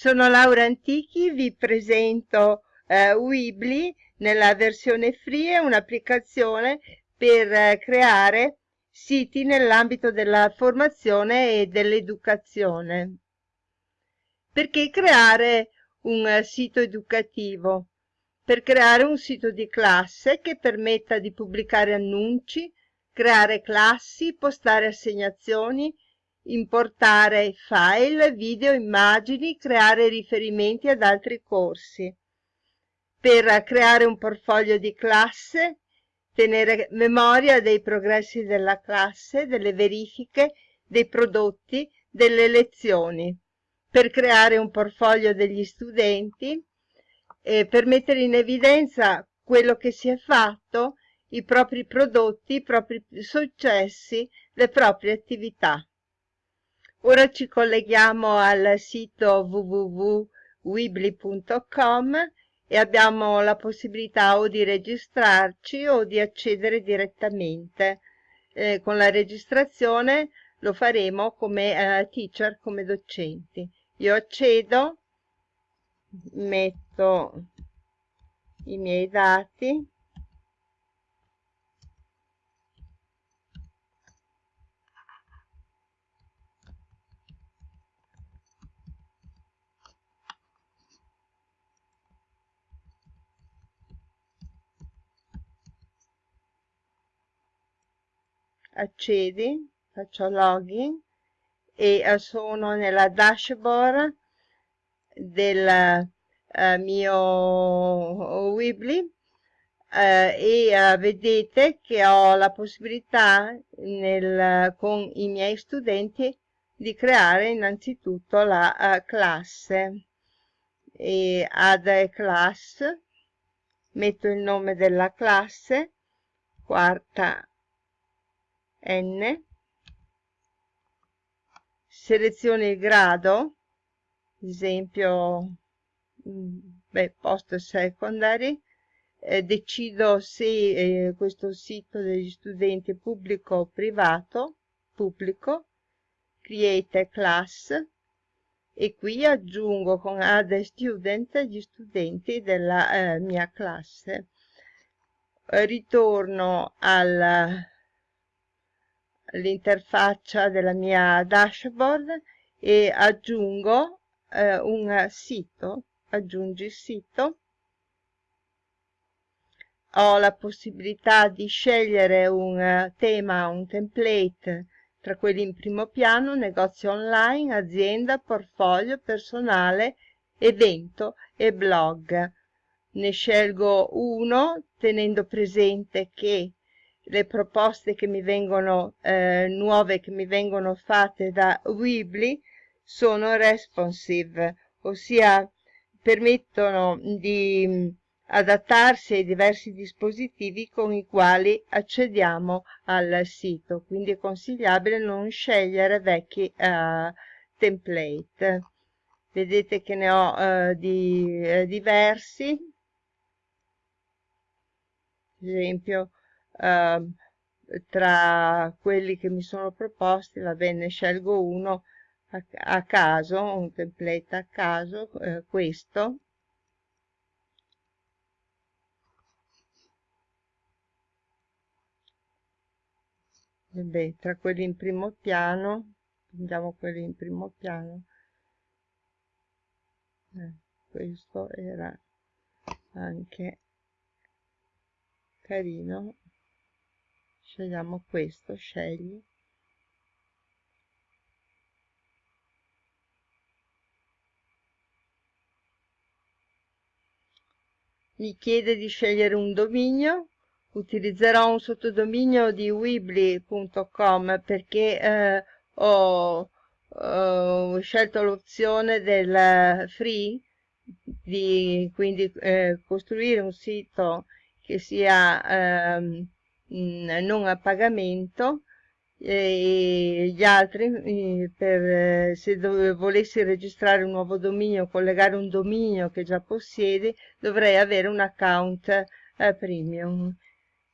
Sono Laura Antichi, vi presento eh, Weebly nella versione free, un'applicazione per eh, creare siti nell'ambito della formazione e dell'educazione. Perché creare un uh, sito educativo? Per creare un sito di classe che permetta di pubblicare annunci, creare classi, postare assegnazioni, importare file, video, immagini, creare riferimenti ad altri corsi. Per creare un portfolio di classe, tenere memoria dei progressi della classe, delle verifiche, dei prodotti, delle lezioni. Per creare un portfolio degli studenti, eh, per mettere in evidenza quello che si è fatto, i propri prodotti, i propri successi, le proprie attività. Ora ci colleghiamo al sito www.weebly.com e abbiamo la possibilità o di registrarci o di accedere direttamente. Eh, con la registrazione lo faremo come eh, teacher, come docenti. Io accedo, metto i miei dati accedi, faccio login e eh, sono nella dashboard del uh, mio Weebly Uh, e uh, vedete che ho la possibilità nel, con i miei studenti di creare innanzitutto la uh, classe. E add a class metto il nome della classe quarta n. Seleziono il grado. Esempio mm, beh, post secondary. Eh, decido se eh, questo sito degli studenti è pubblico o privato pubblico create class. E qui aggiungo con add student gli studenti della eh, mia classe. Ritorno al l'interfaccia della mia dashboard e aggiungo eh, un sito, aggiungi sito. Ho la possibilità di scegliere un uh, tema, un template tra quelli in primo piano, negozio online, azienda, portfolio, personale, evento e blog. Ne scelgo uno tenendo presente che le proposte che mi vengono eh, nuove che mi vengono fatte da Weebly sono responsive, ossia permettono di mm, adattarsi ai diversi dispositivi con i quali accediamo al sito, quindi è consigliabile non scegliere vecchi uh, template. Vedete che ne ho uh, di, uh, diversi, ad esempio uh, tra quelli che mi sono proposti, va bene, scelgo uno a, a caso, un template a caso, eh, questo. Vabbè, tra quelli in primo piano, prendiamo quelli in primo piano, eh, questo era anche carino scegliamo questo scegli. Mi chiede di scegliere un dominio. Utilizzerò un sottodominio di weebly.com perché eh, ho, ho, scelto l'opzione del free di quindi eh, costruire un sito che sia ehm, non a pagamento e gli altri per, se volessi registrare un nuovo dominio collegare un dominio che già possiedi dovrei avere un account eh, premium.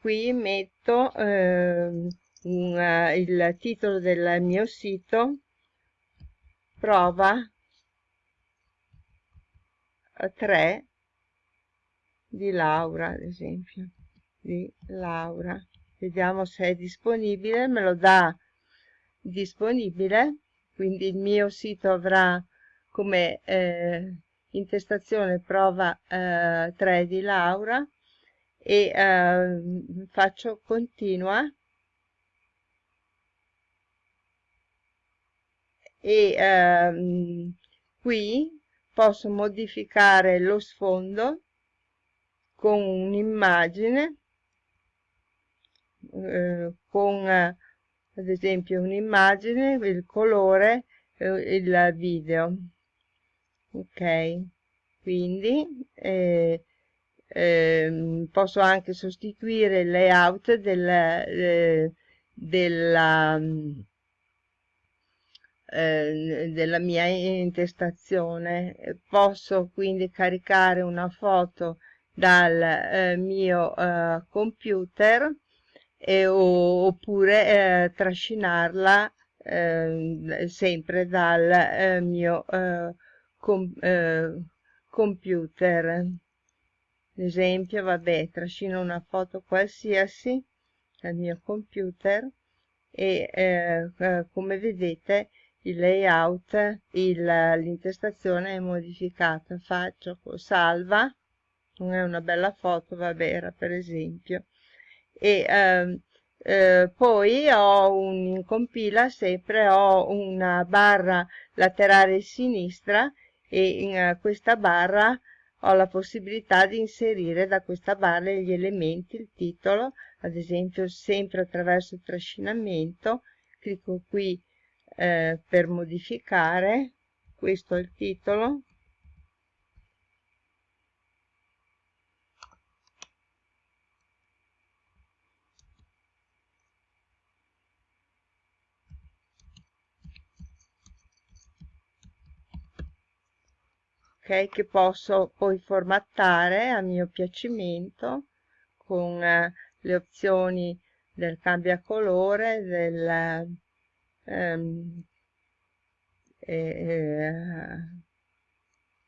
Qui metto eh, un, il titolo del mio sito prova 3 di Laura ad esempio di Laura. Vediamo se è disponibile. Me lo dà disponibile. Quindi il mio sito avrà come eh, intestazione prova eh, 3 di Laura. E eh, faccio continua. E ehm, qui posso modificare lo sfondo con un'immagine eh, con ad esempio un'immagine il colore eh, il video. Ok? Quindi eh, eh, posso anche sostituire il layout del, eh, della eh, della mia intestazione. Posso quindi caricare una foto dal eh, mio eh, computer e, o, oppure eh, trascinarla ehm, sempre dal eh, mio eh, com computer. Ad esempio vabbè trascino una foto qualsiasi dal mio computer e come vedete il layout, l'intestazione è modificata, faccio salva, non è una bella foto, vabbè era per esempio, e eh, eh, poi ho un, in compila sempre ho una barra laterale sinistra e in uh, questa barra ho la possibilità di inserire da questa barra gli elementi, il titolo, ad esempio sempre attraverso il trascinamento, clicco qui eh, per modificare questo è il titolo ok che posso poi formattare a mio piacimento con eh, le opzioni del cambia colore del ehm, eh,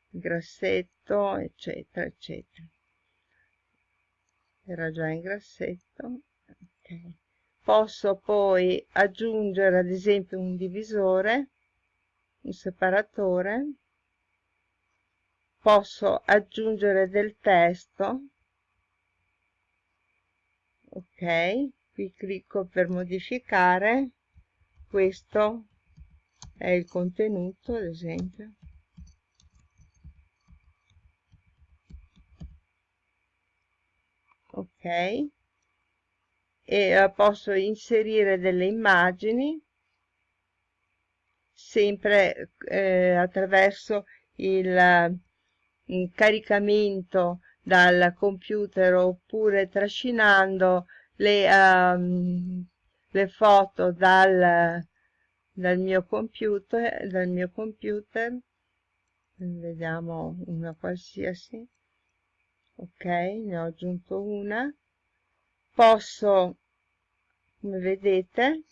grassetto eccetera eccetera era già in grassetto okay. posso poi aggiungere ad esempio un divisore un separatore posso aggiungere del testo. Ok qui clicco per modificare. Questo è il contenuto ad esempio. Ok. E eh, posso inserire delle immagini sempre eh, attraverso il, il caricamento dal computer oppure trascinando le um, le foto dal, dal mio computer dal mio computer. Vediamo una qualsiasi. Ok ne ho aggiunto una. Posso come vedete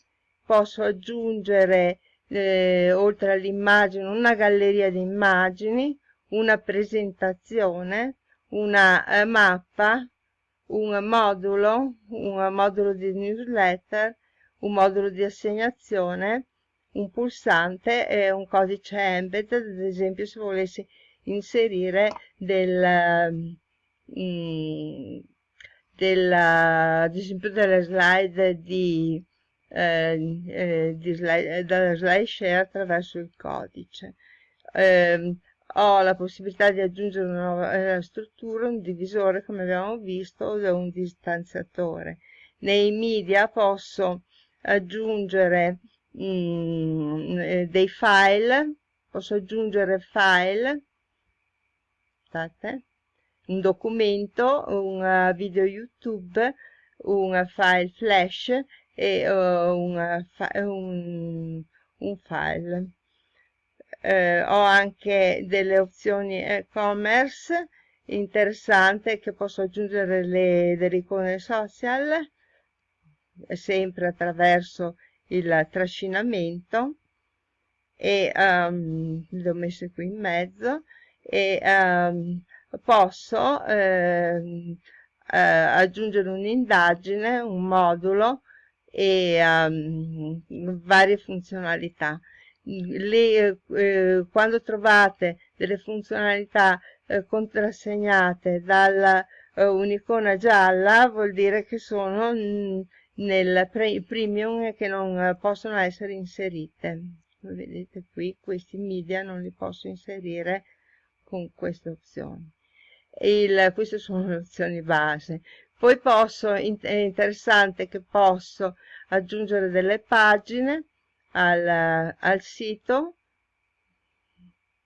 posso aggiungere eh, oltre all'immagine una galleria di immagini una presentazione una eh, mappa un modulo un modulo di newsletter un modulo di assegnazione, un pulsante e un codice embed, ad esempio se volessi inserire del, mm, della, ad esempio delle slide di, eh, eh, slide, dalla slide share attraverso il codice. Eh, ho la possibilità di aggiungere una nuova eh, struttura, un divisore come abbiamo visto o un distanziatore. Nei media posso aggiungere mm, eh, dei file posso aggiungere file aspettate, un documento un uh, video youtube un file flash e uh, un, un, un, file eh, ho anche delle opzioni e-commerce interessante che posso aggiungere le, delle icone social sempre attraverso il trascinamento e um, le ho messe qui in mezzo e ehm, posso ehm, eh, aggiungere un'indagine, un modulo e um, varie funzionalità. Le, eh, quando trovate delle funzionalità eh, contrassegnate dalla eh, un'icona gialla vuol dire che sono nel pre premium e che non possono essere inserite. Vedete qui questi media non li posso inserire con queste opzioni. Il, queste sono le opzioni base. Poi posso, è interessante che posso aggiungere delle pagine al, al sito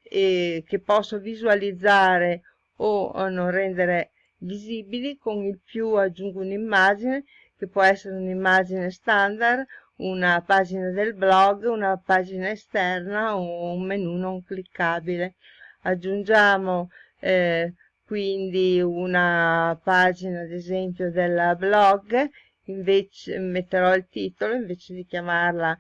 e che posso visualizzare o non rendere visibili. Con il più aggiungo un'immagine che può essere un'immagine standard una pagina del blog una pagina esterna o un menu non cliccabile. Aggiungiamo eh, quindi una pagina ad esempio del blog invece metterò il titolo invece di chiamarla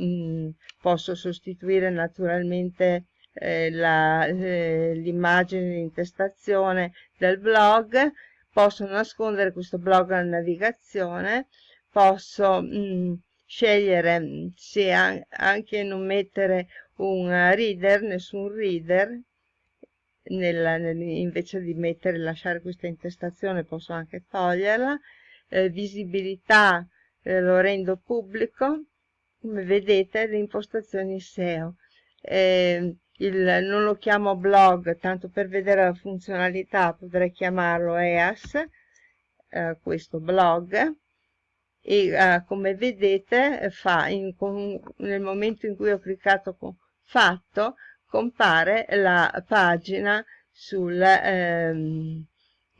mm, posso sostituire naturalmente eh, eh, l'immagine di intestazione del blog. Posso nascondere questo blog alla navigazione. Posso mh, mm, scegliere mm, se anche non mettere un reader nessun reader nella, nel, invece di mettere lasciare questa intestazione posso anche toglierla. Eh, visibilità eh, lo rendo pubblico come vedete le impostazioni SEO eh, il, non lo chiamo blog tanto per vedere la funzionalità potrei chiamarlo EAS eh, questo blog. E eh, come vedete fa in, con, nel momento in cui ho cliccato con fatto compare la pagina sul ehm,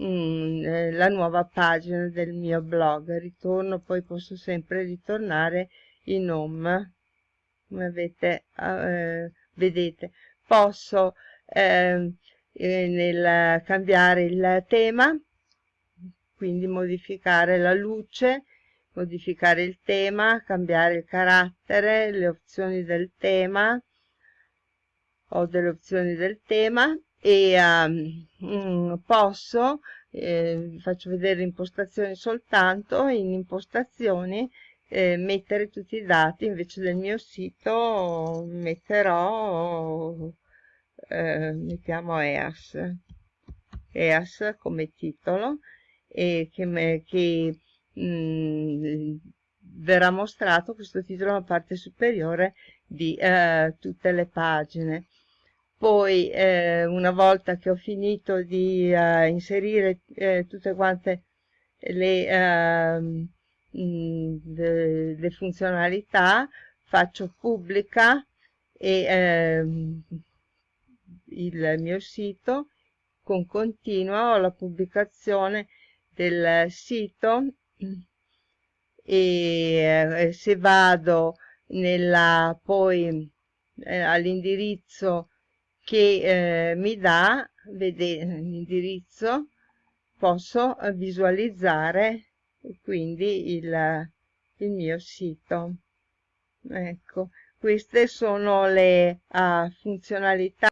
mm, eh, nuova pagina del mio blog. Ritorno poi posso sempre ritornare in home come avete eh, vedete. Posso ehm, eh, nel cambiare il tema quindi modificare la luce modificare il tema cambiare il carattere le opzioni del tema ho delle opzioni del tema. E um, posso eh, vi faccio vedere impostazioni soltanto in impostazioni eh, mettere tutti i dati invece del mio sito metterò eh, mettiamo EAS. EAS come titolo e che, che mh, mm, verrà mostrato questo titolo nella parte superiore di eh, tutte le pagine. Poi eh, una volta che ho finito di eh, inserire eh, tutte quante le, ehm, le, le, funzionalità faccio pubblica e ehm, il mio sito con continua ho la pubblicazione del sito e eh, se vado nella poi eh, all'indirizzo che eh, mi dà vedete l'indirizzo posso visualizzare quindi il, il mio sito. Ecco queste sono le uh, funzionalità